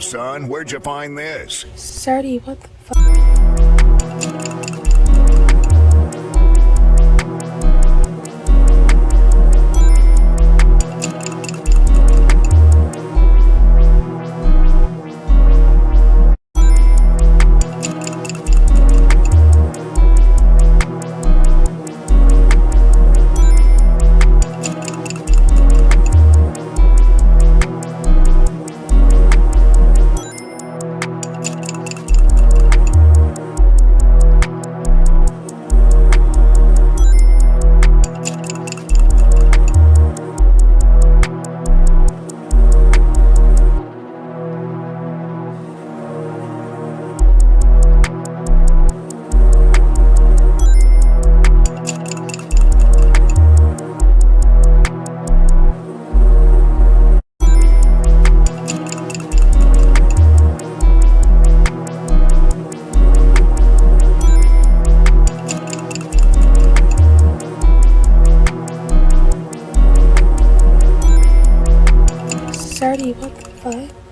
son? Where'd you find this? Sardy, what the fuck? Sardy, what the fuck?